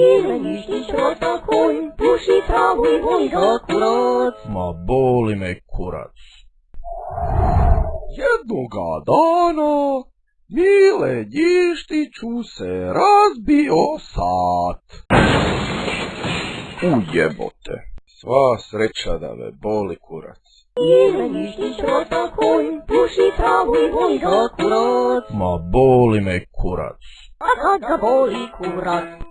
jeleniš trota konj, puši travu i voli ga kurac. Ma boli me kurac. Jednoga dana Mile Njištiću se razbio sat. Ujebote, sva sreća da me boli kurac. Mile Ljištić rota konj, puši travu i voli ga kurac. Ma boli me kurac. A kad ga boli kurac,